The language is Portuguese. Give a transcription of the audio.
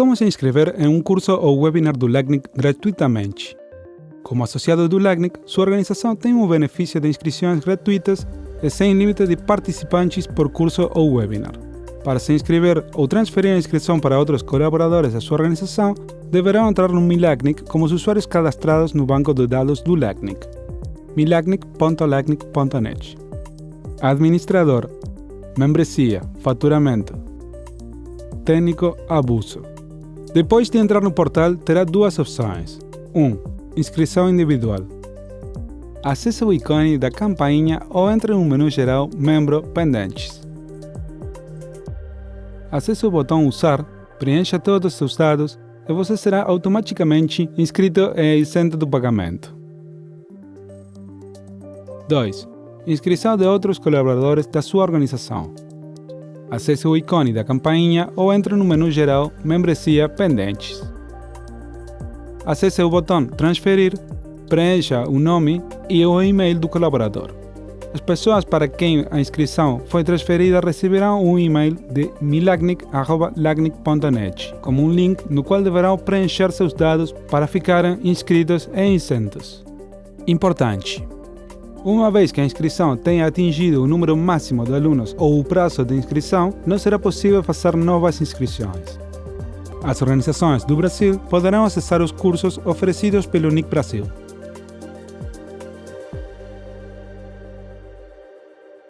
como se inscrever em um curso ou webinar do LACNIC gratuitamente. Como associado do LACNIC, sua organização tem o benefício de inscrições gratuitas e sem limite de participantes por curso ou webinar. Para se inscrever ou transferir a inscrição para outros colaboradores da sua organização, deverão entrar no Milacnic como usuários cadastrados no banco de dados do LACNIC, milacnic.lacnic.net. Administrador, membresia, faturamento, técnico, abuso. Depois de entrar no portal, terá duas opções. 1. Um, inscrição individual. Acesse o ícone da campainha ou entre no menu geral Membro Pendentes. Acesse o botão Usar, preencha todos os seus dados e você será automaticamente inscrito e isento do pagamento. 2. Inscrição de outros colaboradores da sua organização. Acesse o ícone da campainha ou entre no menu geral Membresia Pendentes. Acesse o botão Transferir, preencha o nome e o e-mail do colaborador. As pessoas para quem a inscrição foi transferida receberão um e-mail de milagnic.lagnic.net como um link no qual deverão preencher seus dados para ficarem inscritos e isentos. Importante! Uma vez que a inscrição tenha atingido o número máximo de alunos ou o prazo de inscrição, não será possível fazer novas inscrições. As organizações do Brasil poderão acessar os cursos oferecidos pelo NIC Brasil.